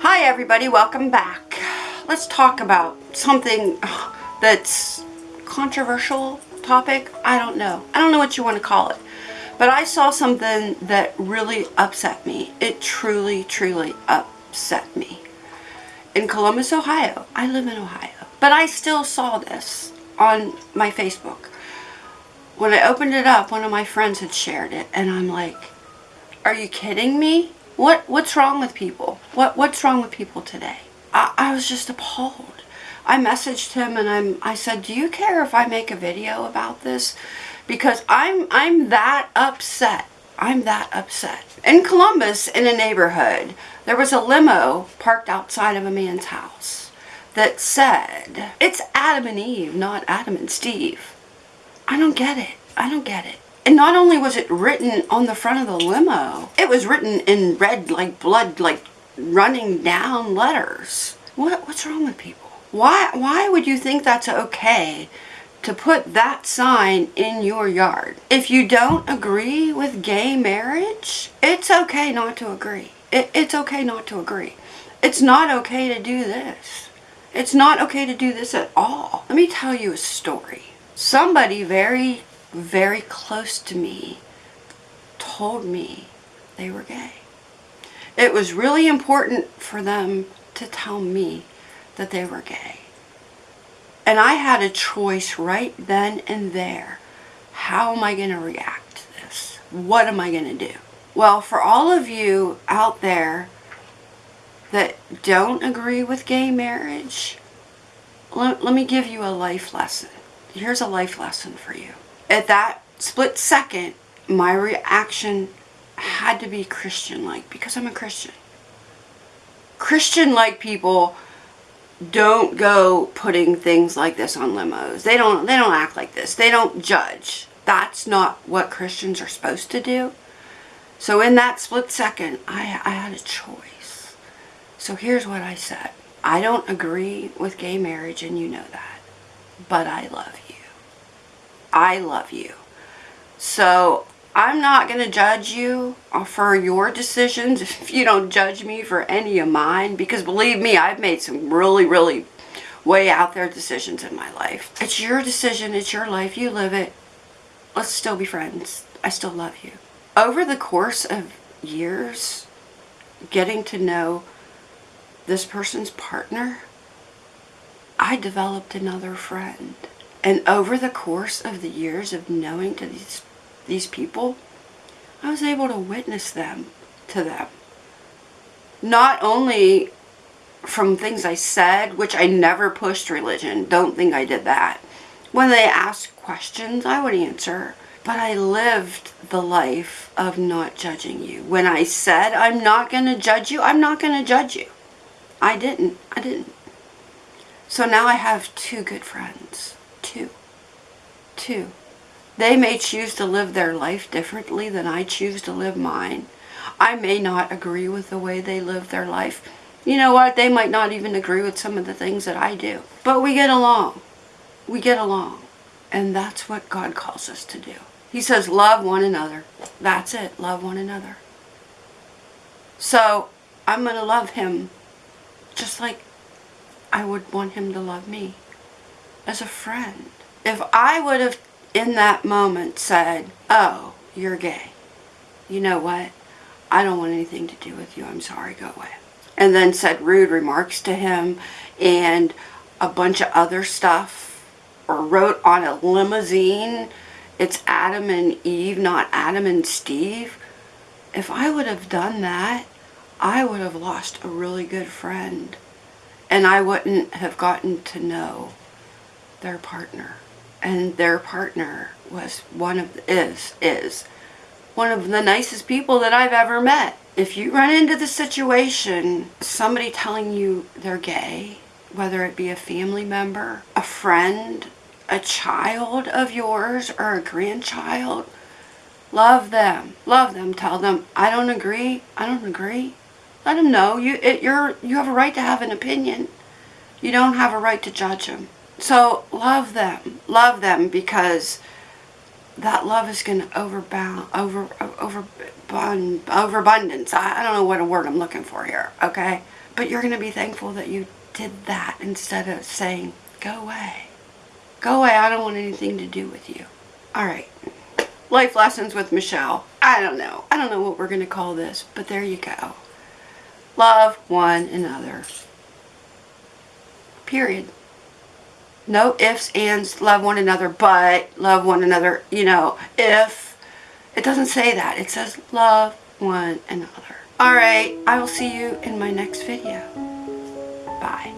Hi everybody, welcome back. Let's talk about something that's controversial topic. I don't know. I don't know what you want to call it. But I saw something that really upset me. It truly, truly upset me. In Columbus, Ohio. I live in Ohio. But I still saw this on my Facebook. When I opened it up, one of my friends had shared it and I'm like, are you kidding me? What what's wrong with people? What what's wrong with people today? I, I was just appalled. I messaged him and I'm I said, "Do you care if I make a video about this?" Because I'm I'm that upset. I'm that upset. In Columbus, in a neighborhood, there was a limo parked outside of a man's house that said, "It's Adam and Eve, not Adam and Steve." I don't get it. I don't get it. And not only was it written on the front of the limo, it was written in red like blood, like running down letters. What, what's wrong with people? Why, why would you think that's okay to put that sign in your yard? If you don't agree with gay marriage, it's okay not to agree. It, it's okay not to agree. It's not okay to do this. It's not okay to do this at all. Let me tell you a story. Somebody very very close to me told me they were gay. It was really important for them to tell me that they were gay. And I had a choice right then and there. How am I going to react to this? What am I going to do? Well, for all of you out there that don't agree with gay marriage, let, let me give you a life lesson. Here's a life lesson for you at that split second, my reaction had to be Christian-like because I'm a Christian. Christian-like people don't go putting things like this on limos. They don't they don't act like this. They don't judge. That's not what Christians are supposed to do. So in that split second, I, I had a choice. So here's what I said. I don't agree with gay marriage and you know that. But I love you. I love you. So I'm not going to judge you for your decisions if you don't judge me for any of mine because believe me, I've made some really, really way out there decisions in my life. It's your decision. It's your life. You live it. Let's still be friends. I still love you. Over the course of years, getting to know this person's partner, I developed another friend. And over the course of the years of knowing to these, these people, I was able to witness them to them. Not only from things I said, which I never pushed religion, don't think I did that. When they asked questions, I would answer. But I lived the life of not judging you. When I said I'm not going to judge you, I'm not going to judge you. I didn't. I didn't. So now I have two good friends. Two. They may choose to live their life differently than I choose to live mine. I may not agree with the way they live their life. You know what? They might not even agree with some of the things that I do. But we get along. We get along. And that's what God calls us to do. He says, love one another. That's it. Love one another. So, I'm going to love him just like I would want him to love me as a friend. If I would have in that moment said, oh, you're gay, you know what? I don't want anything to do with you. I'm sorry, go away. And then said rude remarks to him and a bunch of other stuff or wrote on a limousine, it's Adam and Eve, not Adam and Steve. If I would have done that, I would have lost a really good friend and I wouldn't have gotten to know their partner. And their partner was one of, is, is one of the nicest people that I've ever met. If you run into the situation, somebody telling you they're gay, whether it be a family member, a friend, a child of yours, or a grandchild, love them. Love them. Tell them, I don't agree. I don't agree. Let them know you, it, you're, you have a right to have an opinion. You don't have a right to judge them. So love them. Love them because that love is going to overbound, over, over, overabundance. I, I don't know what a word I'm looking for here, okay? But you're going to be thankful that you did that instead of saying, go away. Go away, I don't want anything to do with you. All right. Life lessons with Michelle. I don't know. I don't know what we're going to call this, but there you go. Love one another. Period. No ifs, ands, love one another, but love one another, you know, if. It doesn't say that. It says love one another. Alright, I will see you in my next video. Bye.